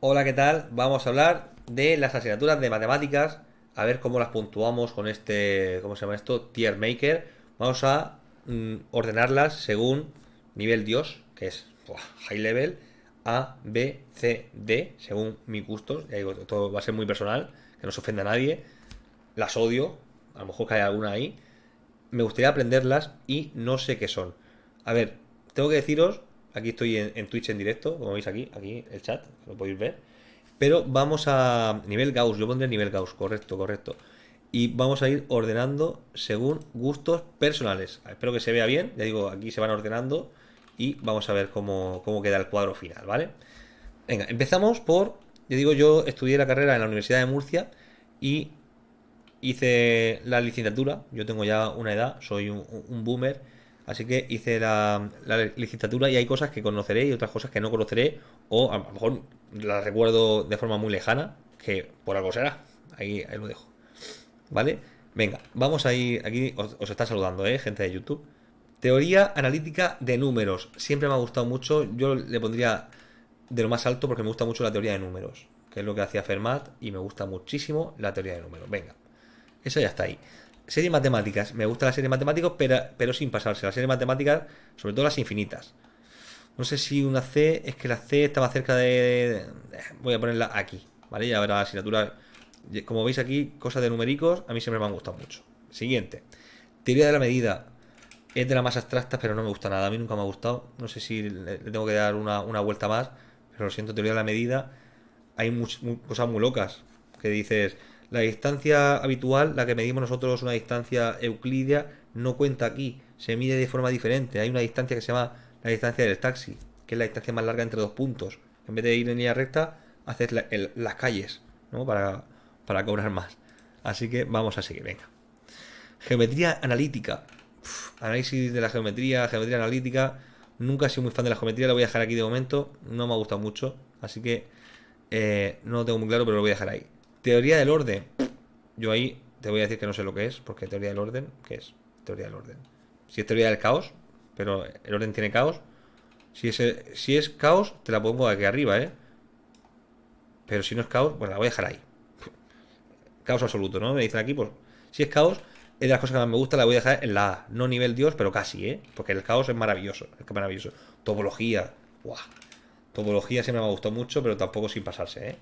Hola, ¿qué tal? Vamos a hablar de las asignaturas de matemáticas, a ver cómo las puntuamos con este, ¿cómo se llama esto? Tier Maker. Vamos a mm, ordenarlas según nivel Dios, que es High Level, A, B, C, D, según mi gustos. Ya digo, todo va a ser muy personal, que no se ofenda a nadie. Las odio, a lo mejor cae alguna ahí. Me gustaría aprenderlas y no sé qué son. A ver, tengo que deciros Aquí estoy en, Twitch en directo, como veis aquí, aquí el chat, lo podéis ver. Pero vamos a nivel Gauss, yo pondré nivel Gauss, correcto, correcto. Y vamos a ir ordenando según gustos personales. Espero que se vea bien, ya digo, aquí se van ordenando y vamos a ver cómo, cómo queda el cuadro final, ¿vale? Venga, empezamos por, ya digo, yo estudié la carrera en la Universidad de Murcia y hice la licenciatura, yo tengo ya una edad, soy un boomer Así que hice la, licitatura y hay cosas que conoceré y otras cosas que no conoceré, o a lo mejor las recuerdo de forma muy lejana, que por algo será. Ahí, ahí lo dejo. ¿Vale? Venga, vamos a ir. Aquí os, está saludando, ¿eh? Gente de YouTube. Teoría analítica de números. Siempre me ha gustado mucho. Yo le pondría de lo más alto porque me gusta mucho la teoría de números, que es lo que hacía Fermat, y me gusta muchísimo la teoría de números. Venga, eso ya está ahí serie matemáticas. Me gusta la serie matemáticas, pero, pero sin pasarse. La serie matemáticas, sobre todo las infinitas. No sé si una C, es que la C estaba cerca de... Voy a ponerla aquí, ¿vale? Y ahora la asignatura... Como veis aquí, cosas de numéricos, a mí siempre me han gustado mucho. Siguiente. Teoría de la medida. Es de la más abstracta, pero no me gusta nada. A mí nunca me ha gustado. No sé si le, tengo que dar una, vuelta más. Pero lo siento, teoría de la medida. Hay cosas muy locas. Que dices, la distancia habitual, la que medimos nosotros, una distancia euclidia, no cuenta aquí. Se mide de forma diferente. Hay una distancia que se llama la distancia del taxi, que es la distancia más larga entre dos puntos. En vez de ir en línea recta, haces las calles, ¿no? Para, para cobrar más. Así que vamos a seguir, venga. Geometría analítica. análisis de la geometría, geometría analítica. Nunca he sido muy fan de la geometría, la voy a dejar aquí de momento. No me ha gustado mucho, así que eh, no lo tengo muy claro, pero lo voy a dejar ahí. Teoría del orden. Yo ahí te voy a decir que no sé lo que es, porque teoría del orden, ¿qué es? Teoría del orden. Si es teoría del caos, pero el orden tiene caos. Si es, si es caos, te la pongo aquí arriba, ¿eh? Pero si no es caos, pues la voy a dejar ahí. Caos absoluto, ¿no? Me dicen aquí, pues, si es caos, es de las cosas que más me gusta, la voy a dejar en la A. No nivel Dios, pero casi, ¿eh? Porque el caos es maravilloso, es que maravilloso. Topología, ¡guau! Topología siempre me ha gustado mucho, pero tampoco sin pasarse, ¿eh?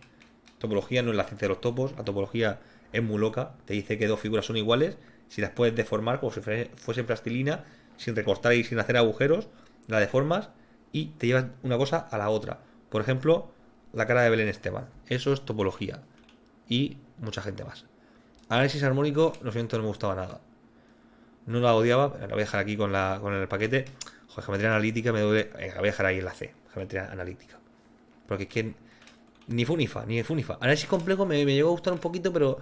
Topología no es la ciencia de los topos, la topología es muy loca, te dice que dos figuras son iguales, si las puedes deformar como si fuese plastilina, sin recortar y sin hacer agujeros, la deformas y te llevas una cosa a la otra. Por ejemplo, la cara de Belén Esteban. Eso es topología. Y mucha gente más. Análisis armónico, lo siento, no me gustaba nada. No la odiaba, pero la voy a dejar aquí con, el paquete. Joder, geometría analítica me duele. La voy a dejar ahí en la C. Geometría analítica. Porque es que ni Funifa, ni Funifa. Análisis complejo me, me llegó a gustar un poquito, pero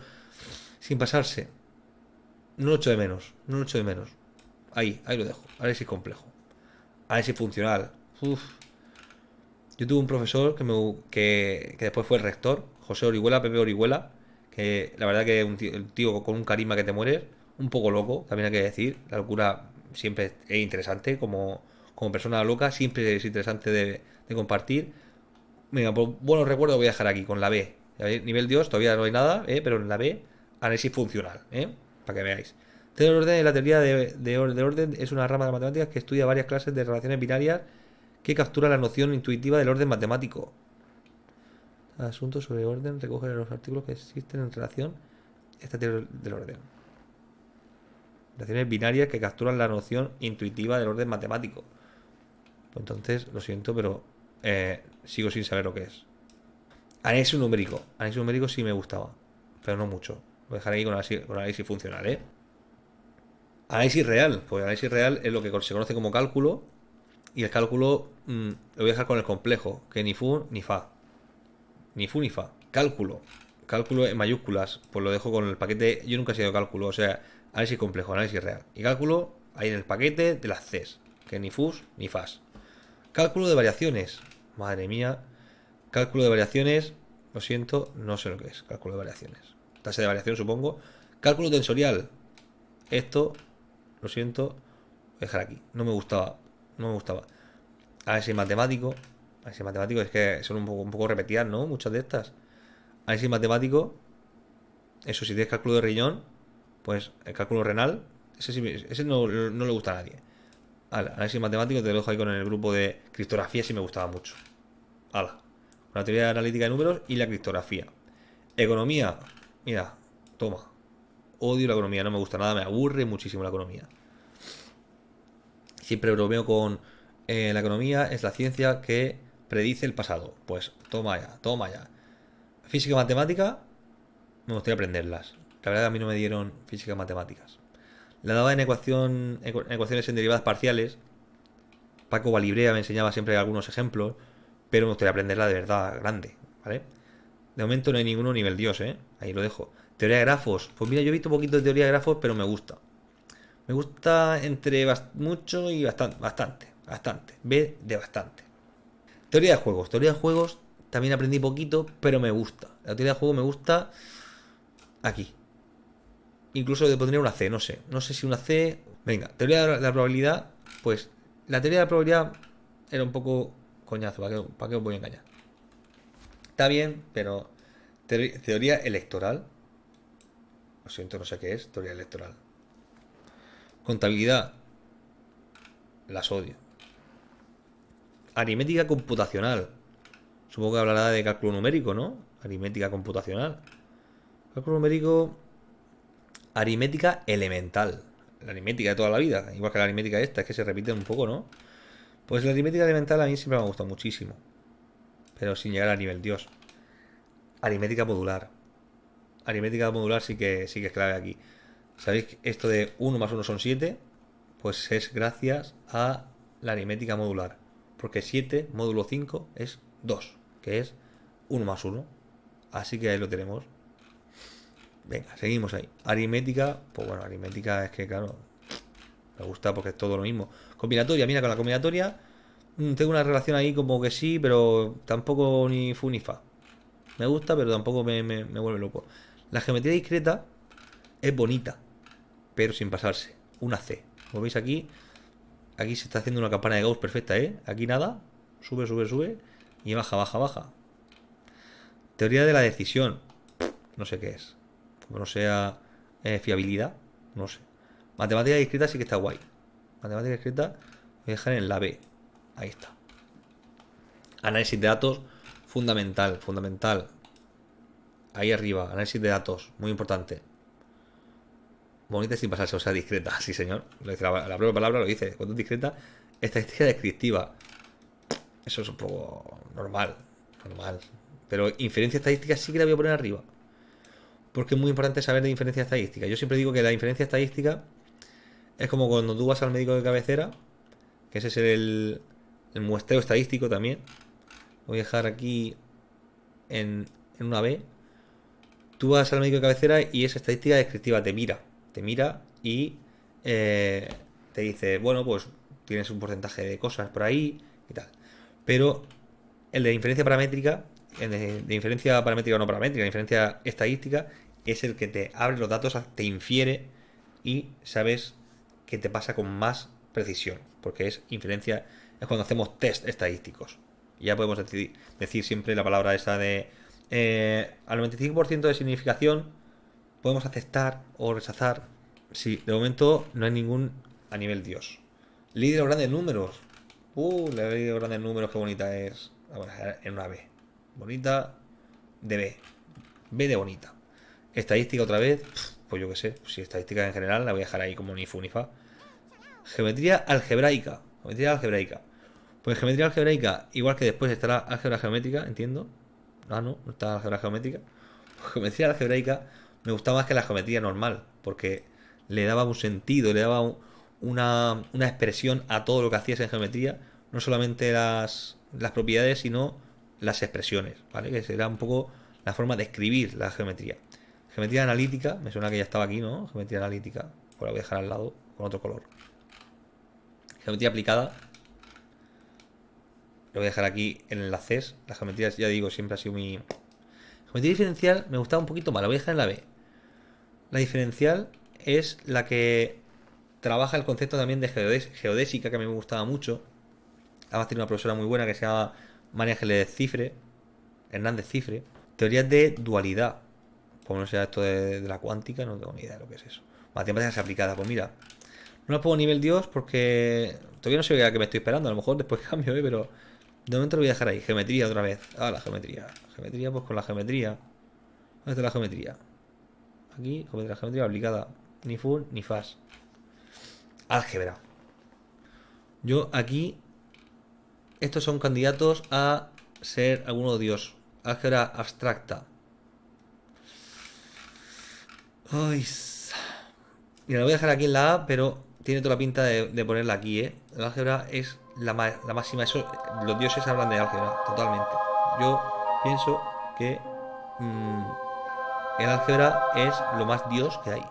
sin pasarse. No lo echo de menos, no lo echo de menos. Ahí, ahí lo dejo. Análisis complejo. Análisis funcional. Uf. Yo tuve un profesor que, me, que, después fue el rector, José Orihuela, Pepe Orihuela, que la verdad que es un tío, con un carisma que te mueres, un poco loco, también hay que decir. La locura siempre es interesante, como, como persona loca, siempre es interesante de compartir Venga, pues buenos recuerdos voy a dejar aquí con la B. Nivel Dios, todavía no hay nada, ¿eh? pero en la B, análisis funcional, ¿eh? para que veáis. Teoría orden, la teoría de, orden es una rama de matemáticas que estudia varias clases de relaciones binarias que captura la noción intuitiva del orden matemático. Asuntos sobre orden recoge los artículos que existen en relación a esta teoría del orden. Relaciones binarias que capturan la noción intuitiva del orden matemático. Pues entonces, lo siento, pero eh, sigo sin saber lo que es. Análisis numérico. Análisis numérico sí me gustaba, pero no mucho. Lo dejaré ahí con análisis, funcional, ¿eh? Análisis real. Pues análisis real es lo que se conoce como cálculo. Y el cálculo mm, lo voy a dejar con el complejo, que ni fu ni fa. Ni fu ni fa. Cálculo. Cálculo en mayúsculas. Pues lo dejo con el paquete. Yo nunca he sido cálculo, o sea, análisis complejo, análisis real. Y cálculo ahí en el paquete de las Cs. Que ni fus ni fas. Cálculo de variaciones. Madre mía. Cálculo de variaciones. Lo siento, no sé lo que es. Cálculo de variaciones. Tasa de variación, supongo. Cálculo tensorial. Esto, lo siento, voy a dejar aquí. No me gustaba. No me gustaba. Análisis matemático. Análisis matemático es que son un poco, un poco repetidas, ¿no? Muchas de estas. Análisis matemático, eso si tienes cálculo de riñón, pues el cálculo renal, ese, ese no, no, le gusta a nadie. Análisis matemático te lo dejo ahí con el grupo de criptografía, si me gustaba mucho. Hala. La teoría analítica de números y la criptografía. Economía, mira, toma. Odio la economía, no me gusta nada, me aburre muchísimo la economía. Siempre bromeo con eh, la economía, es la ciencia que predice el pasado. Pues toma ya, toma ya. Física y matemática, me gustaría aprenderlas. La verdad a mí no me dieron física y matemáticas. La daba en, ecuación, ecuaciones en derivadas parciales. Paco Valibrea me enseñaba siempre algunos ejemplos, pero me gustaría aprenderla de verdad grande, ¿vale? De momento no hay ninguno nivel Dios, ¿eh? Ahí lo dejo. Teoría de grafos. Pues mira, yo he visto un poquito de teoría de grafos, pero me gusta. Me gusta entre mucho y bastante, bastante, bastante. B de bastante. Teoría de juegos. Teoría de juegos también aprendí poquito, pero me gusta. La teoría de juego me gusta aquí. Incluso le pondría una C, no sé. No sé si una C. Venga, teoría de la probabilidad. Pues la teoría de la probabilidad era un poco coñazo. ¿Para qué, os voy a engañar? Está bien, pero teoría electoral. Lo siento, no sé qué es. Teoría electoral. Contabilidad. Las odio. Aritmética computacional. Supongo que hablará de cálculo numérico, ¿no? Aritmética computacional. Cálculo numérico. Aritmética elemental. La aritmética de toda la vida. Igual que la aritmética esta, es que se repite un poco, ¿no? Pues la aritmética elemental a mí siempre me ha gustado muchísimo. Pero sin llegar a nivel Dios. Aritmética modular. Aritmética modular sí que, sí que es clave aquí. ¿Sabéis que esto de 1 más 1 son 7? Pues es gracias a la aritmética modular. Porque 7 módulo 5 es 2 que es 1 más 1. Así que ahí lo tenemos. Venga, seguimos ahí. Aritmética, pues bueno, aritmética es que, claro, me gusta porque es todo lo mismo. Combinatoria, mira, con la combinatoria mm, tengo una relación ahí como que sí, pero tampoco ni fu ni fa. Me gusta, pero tampoco me, me, me vuelve loco. La geometría discreta es bonita, pero sin pasarse. Una C. Como veis aquí, aquí se está haciendo una campana de Gauss perfecta, ¿eh? Aquí nada, sube, sube, sube y baja, baja, baja. Teoría de la decisión. No sé qué es. Como no sea eh, fiabilidad, no sé. Matemática discreta sí que está guay. Matemática discreta voy a dejar en la B. Ahí está. Análisis de datos, fundamental, fundamental. Ahí arriba, análisis de datos, muy importante. Bonita sin pasarse, o sea, discreta, sí señor. La, la propia palabra lo dice. Cuando es discreta, estadística descriptiva. Eso es un poco normal. Normal. Pero inferencia estadística sí que la voy a poner arriba. Porque es muy importante saber de inferencia estadística. Yo siempre digo que la inferencia estadística es como cuando tú vas al médico de cabecera, que ese es el, el muestreo estadístico también. voy a dejar aquí en, en una B. Tú vas al médico de cabecera y esa estadística descriptiva te mira. Te mira y eh, te dice, bueno, pues tienes un porcentaje de cosas por ahí y tal. Pero el de inferencia paramétrica, el de, inferencia paramétrica o no paramétrica, inferencia estadística, es el que te abre los datos, te infiere y sabes qué te pasa con más precisión, porque es inferencia, es cuando hacemos test estadísticos. Ya podemos decir, decir siempre la palabra esa de eh, al 95% de significación podemos aceptar o rechazar. Sí, de momento no hay ningún a nivel Dios. Líder de grandes números. Uh, la ley de grandes números, qué bonita es. Vamos a dejar en una B. Bonita de B. B de bonita. Estadística otra vez. Pues yo qué sé. Si estadística en general la voy a dejar ahí como ni fu ni fa. Geometría algebraica. Geometría algebraica. Pues geometría algebraica, igual que después estará álgebra geométrica, entiendo. Ah, no, no está álgebra geométrica. Pues geometría algebraica me gustaba más que la geometría normal, porque le daba un sentido, le daba un, una, expresión a todo lo que hacías en geometría, no solamente las, las propiedades, sino las expresiones, ¿vale? Que será un poco la forma de escribir la geometría. Geometría analítica, me suena que ya estaba aquí, ¿no? Geometría analítica, pues la voy a dejar al lado con otro color. Geometría aplicada, lo voy a dejar aquí en enlaces. La geometría, ya digo, siempre ha sido mi... Geometría diferencial me gustaba un poquito más, la voy a dejar en la B. La diferencial es la que trabaja el concepto también de geodésica, que a mí me gustaba mucho. Además tiene una profesora muy buena que se llama María Ángeles Cifre, Hernández Cifre. Teorías de dualidad. Como no sea esto de, la cuántica, no tengo ni idea de lo que es eso. Matemáticas aplicadas, pues mira. No la pongo nivel Dios porque todavía no sé a qué me estoy esperando. A lo mejor después cambio, ¿eh? pero de momento lo voy a dejar ahí. Geometría otra vez. Ah, la geometría. Geometría, pues con la geometría. ¿Dónde está la geometría? Aquí, geometría, geometría aplicada. Ni full ni fast. Álgebra. Yo aquí. Estos son candidatos a ser alguno dios. Álgebra abstracta. Ay. Mira, lo voy a dejar aquí en la A, pero tiene toda la pinta de, ponerla aquí, ¿eh? La álgebra es la, máxima. Eso, los dioses hablan de álgebra, totalmente. Yo pienso que mm, el álgebra es lo más dios que hay.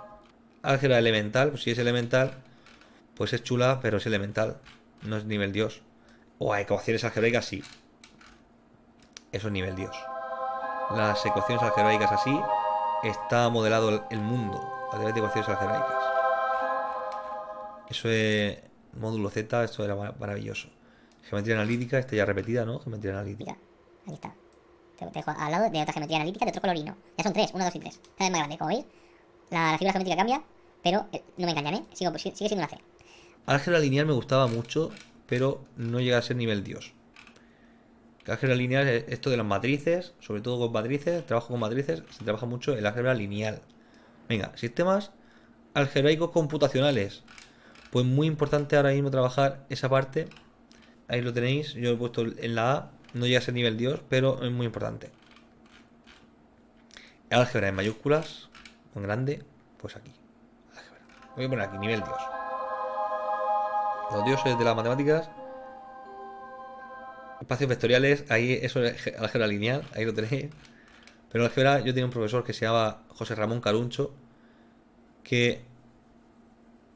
Álgebra elemental, pues si es elemental, pues es chula, pero es elemental. No es nivel dios. O ecuaciones algebraicas sí. Eso es nivel dios. Las ecuaciones algebraicas así está modelado el mundo a través de ecuaciones algebraicas. Eso es módulo Z, esto era maravilloso. Geometría analítica, esta ya repetida, ¿no? Geometría analítica. ahí está. Te, dejo al lado de otra geometría analítica de otro colorino. Ya son tres, uno, dos y tres. Cada vez más grande, como veis. La, figura geométrica cambia, pero eh, no me engañan, ¿eh? sigue siendo una C. Álgebra lineal me gustaba mucho, pero no llega a ser nivel Dios. Álgebra lineal es esto de las matrices, sobre todo con matrices, trabajo con matrices, se trabaja mucho el álgebra lineal. Venga, sistemas algebraicos computacionales. Pues muy importante ahora mismo trabajar esa parte. Ahí lo tenéis, yo lo he puesto en la A. No llega a ser nivel Dios, pero es muy importante. Álgebra en mayúsculas, en grande, pues aquí. Álgebra. Voy a poner aquí, nivel Dios. Los dioses de las matemáticas. Espacios vectoriales, ahí eso es álgebra lineal, ahí lo tenéis. Pero álgebra, yo tenía un profesor que se llamaba José Ramón Caruncho, que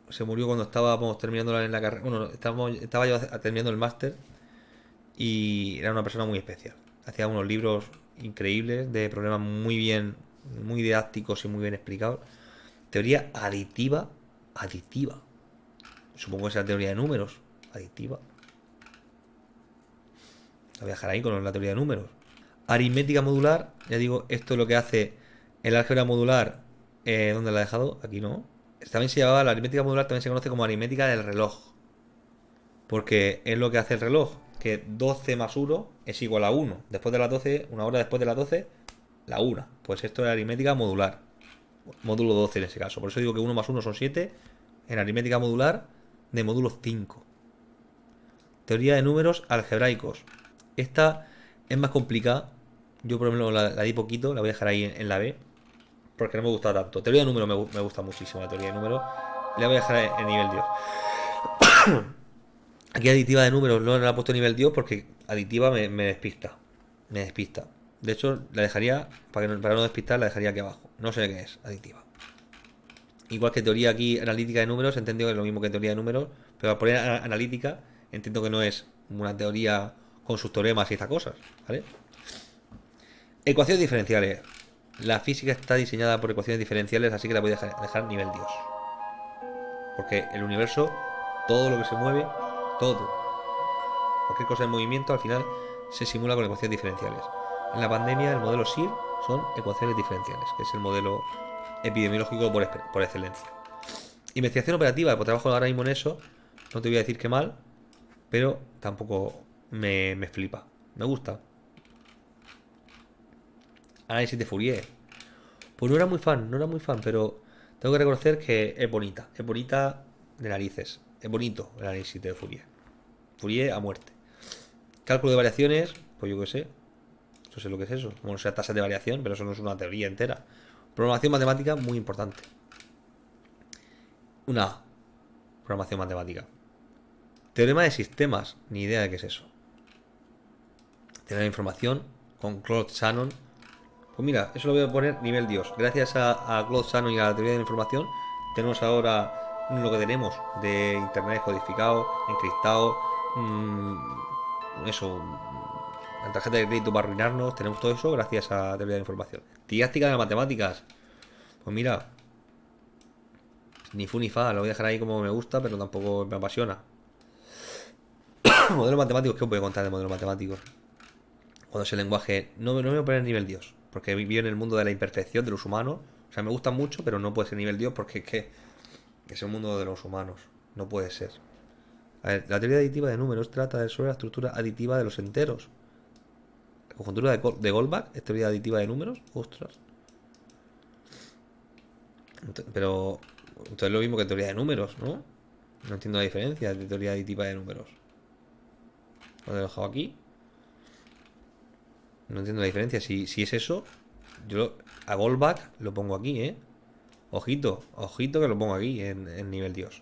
se murió cuando estábamos terminando en la carrera. Bueno, estaba yo terminando el máster y era una persona muy especial. Hacía unos libros increíbles de problemas muy bien, muy didácticos y muy bien explicados. Teoría aditiva, aditiva. Supongo que es teoría de números, aditiva. La voy a dejar ahí con la teoría de números. Aritmética modular, ya digo, esto es lo que hace el álgebra modular. Eh, ¿Dónde la he dejado? Aquí no también se llamaba la aritmética modular, también se conoce como aritmética del reloj. Porque es lo que hace el reloj, que 12 más 1 es igual a 1. Después de las 12, una hora después de las 12, la 1. Pues esto es aritmética modular. Módulo 12 en ese caso. Por eso digo que 1 más 1 son 7 en aritmética modular de módulo 5. Teoría de números algebraicos. Esta es más complicada. Yo por ejemplo la, di poquito, la voy a dejar ahí en la B porque no me gusta tanto. Teoría de números me, gusta muchísimo, la teoría de números. Le voy a dejar en, nivel Dios. Aquí aditiva de números no la he puesto en nivel Dios porque aditiva me, despista. Me despista. De hecho, la dejaría, para, no, para no despistar, la dejaría aquí abajo. No sé qué es, aditiva. Igual que teoría aquí analítica de números, entiendo que es lo mismo que teoría de números, pero al poner analítica, entiendo que no es una teoría con sus teoremas y esas cosas, ¿vale? Ecuaciones diferenciales. La física está diseñada por ecuaciones diferenciales, así que la voy a dejar, nivel Dios. Porque el universo, todo lo que se mueve, todo, cualquier cosa en movimiento, al final se simula con ecuaciones diferenciales. En la pandemia, el modelo SIR son ecuaciones diferenciales, que es el modelo epidemiológico por, por excelencia. Investigación operativa, pues trabajo ahora mismo en eso. No te voy a decir que mal, pero tampoco me, me flipa. Me gusta. Análisis de Fourier. Pues no era muy fan, no era muy fan, pero tengo que reconocer que es bonita. Es bonita de narices. Es bonito el análisis de Fourier. Fourier a muerte. Cálculo de variaciones, pues yo qué sé. No sé lo que es eso. Como no sea tasa de variación, pero eso no es una teoría entera. Programación matemática muy importante. Una programación matemática. Teorema de sistemas, ni idea de qué es eso. Teorema de información con Claude Shannon pues mira, eso lo voy a poner nivel Dios. Gracias a, a Claude Shannon y a la teoría de la información, tenemos ahora lo que tenemos de internet codificado, encriptado, mmm, eso, la tarjeta de crédito para arruinarnos, tenemos todo eso gracias a la teoría de la información. Didáctica de las matemáticas. Pues mira, ni fu ni fa, lo voy a dejar ahí como me gusta, pero tampoco me apasiona. modelos matemáticos, ¿qué os voy contar de modelos matemáticos? Cuando ese lenguaje. No, no me voy a poner nivel Dios. Porque vivo en el mundo de la imperfección de los humanos. O sea, me gusta mucho, pero no puede ser nivel Dios porque es que. Es el mundo de los humanos. No puede ser. A ver, la teoría aditiva de números trata de sobre la estructura aditiva de los enteros. La conjuntura de, de Goldbach es teoría aditiva de números. Ostras. Pero. Entonces es lo mismo que teoría de números, ¿no? No entiendo la diferencia de teoría aditiva de números. Lo he dejado aquí. No entiendo la diferencia. Si, si es eso, yo a Goldbach lo pongo aquí, ¿eh? Ojito, ojito que lo pongo aquí en, nivel Dios.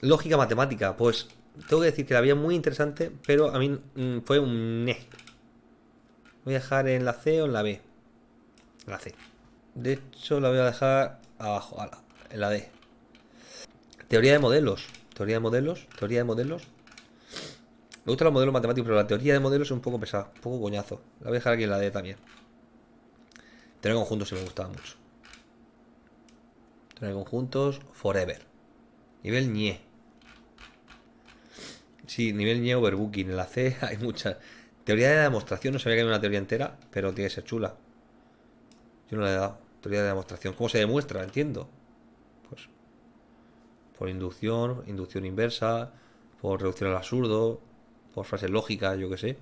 Lógica matemática, pues tengo que decir que la veía muy interesante, pero a mí mm, fue un. Voy a dejar en la C o en la B. En la C. De hecho, la voy a dejar abajo, ala, en la D. Teoría de modelos. Teoría de modelos. Teoría de modelos. Me gustan los modelos matemáticos, pero la teoría de modelos es un poco pesada, un poco coñazo. La voy a dejar aquí en la D también. De conjuntos sí me gustaba mucho. De conjuntos, forever. Nivel ñe. Sí, nivel ñe overbooking. En la C hay muchas. Teoría de la demostración, no sabía que había una teoría entera, pero tiene que ser chula. Yo no la he dado. Teoría de demostración. ¿Cómo se demuestra? Entiendo. Pues. Por inducción, inducción inversa, por reducción al absurdo, por frases lógicas, yo qué sé.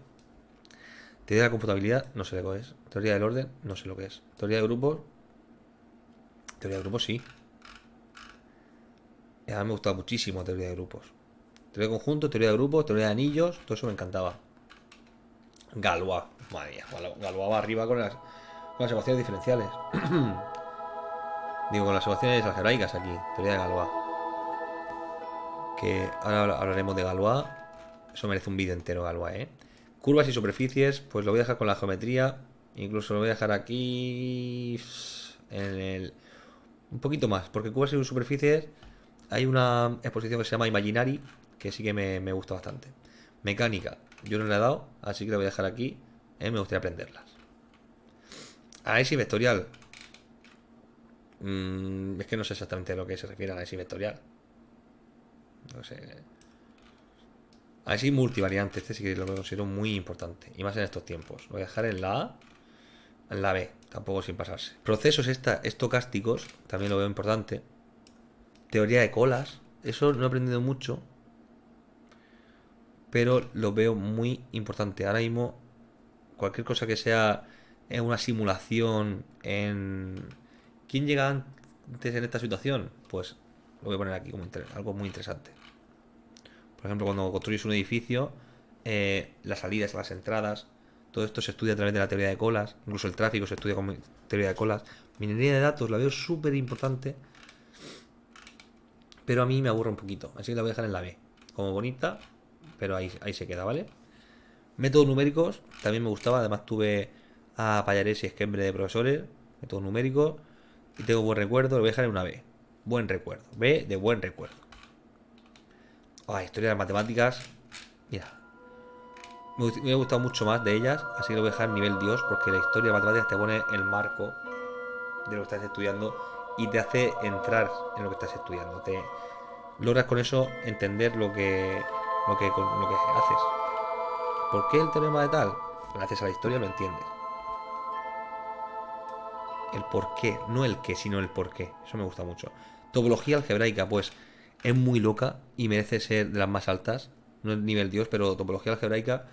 Teoría de la computabilidad, no sé lo que es. Teoría del orden, no sé lo que es. Teoría de grupos. Teoría de grupos, sí. A mí me gustaba muchísimo teoría de grupos. Teoría de conjuntos, teoría de grupos, teoría de anillos, todo eso me encantaba. Galois, madre mía, Galo- Galois va arriba con las, con las ecuaciones diferenciales. Digo, con las ecuaciones algebraicas aquí, teoría de Galois. Que ahora habla- hablaremos de Galois. Eso merece un vídeo entero, Galois, ¿eh? Curvas y superficies, pues lo voy a dejar con la geometría. Incluso lo voy a dejar aquí en el... Un poquito más, porque curvas y superficies hay una exposición que se llama Imaginary, que sí que me, me gusta bastante. Mecánica, yo no le he dado, así que la voy a dejar aquí. eh, me gustaría aprenderlas. Análisis vectorial. Mm, es que no sé exactamente a lo que se refiere a análisis vectorial. No sé. Análisis multivariante, este sí que lo considero muy importante. Y más en estos tiempos. Lo voy a dejar en la A, en la B, tampoco sin pasarse. Procesos esta, estocásticos, también lo veo importante. Teoría de colas, eso no he aprendido mucho, pero lo veo muy importante. Ahora mismo, cualquier cosa que sea una simulación, en... ¿Quién llega antes en esta situación? Pues lo voy a poner aquí como algo muy interesante. Por ejemplo, cuando construyes un edificio, eh, las salidas, las entradas, todo esto se estudia a través de la teoría de colas, incluso el tráfico se estudia con teoría de colas. Minería de datos la veo súper importante, pero a mí me aburre un poquito, así que la voy a dejar en la B. Como bonita, pero ahí, ahí se queda, ¿vale? Métodos numéricos, también me gustaba, además tuve a Payares y Esquembre de profesores, métodos numéricos, y tengo buen recuerdo, lo voy a dejar en una B. Buen recuerdo, B de buen recuerdo. Ah, historia de las matemáticas, mira, me, ha gustado mucho más de ellas, así que lo voy a dejar nivel Dios, porque la historia de matemáticas te pone el marco de lo que estás estudiando y te hace entrar en lo que estás estudiando. Te logras con eso entender lo que lo que, lo que haces. ¿Por qué el teorema de tal? Gracias a la historia lo entiendes. El por qué, no el qué, sino el por qué. Eso me gusta mucho. Topología algebraica, pues es muy loca y merece ser de las más altas. No es nivel Dios, pero topología algebraica,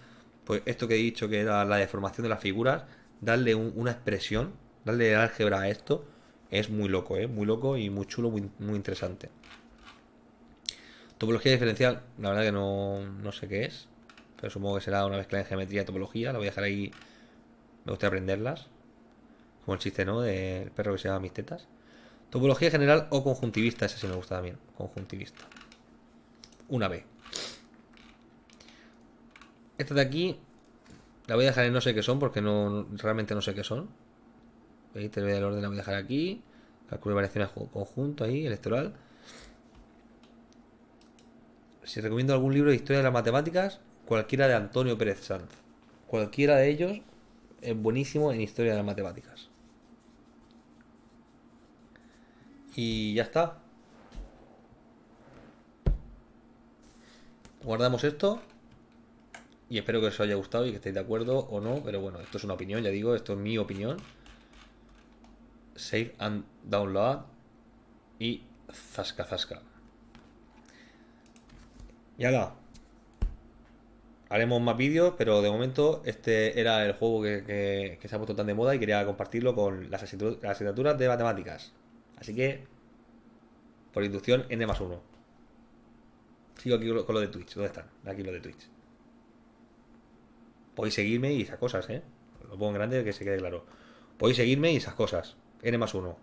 pues esto que he dicho que era la deformación de las figuras, darle un- una expresión, darle álgebra a esto, es muy loco, ¿eh? Muy loco y muy chulo, muy, muy interesante. Topología diferencial, la verdad que no, no sé qué es, pero supongo que será una mezcla de geometría y topología. La voy a dejar ahí, me gustaría aprenderlas. Como el chiste, ¿no? Del perro que se llama mis tetas. Topología general o conjuntivista, esa sí me gusta también. Conjuntivista. Una B. Esta de aquí la voy a dejar en no sé qué son porque no realmente no sé qué son. ¿Veis? Teoría del orden la voy a dejar aquí. Cálculo de variaciones co- conjunto ahí, electoral. Si recomiendo algún libro de historia de las matemáticas, cualquiera de Antonio Pérez Sanz. Cualquiera de ellos es buenísimo en historia de las matemáticas. Y ya está. Guardamos esto. Y espero que os haya gustado y que estéis de acuerdo o no. Pero bueno, esto es una opinión, ya digo, esto es mi opinión. Save and download. Y zasca zasca. Y ahora. Haremos más vídeos, pero de momento este era el juego que, se ha puesto tan de moda y quería compartirlo con las asignaturas de matemáticas. Así que, por inducción, N más 1. Sigo aquí con lo- de Twitch. ¿Dónde están? Aquí lo de Twitch. Podéis seguirme y esas cosas, ¿eh? Lo pongo en grande que se quede claro. Podéis seguirme y esas cosas. N más 1.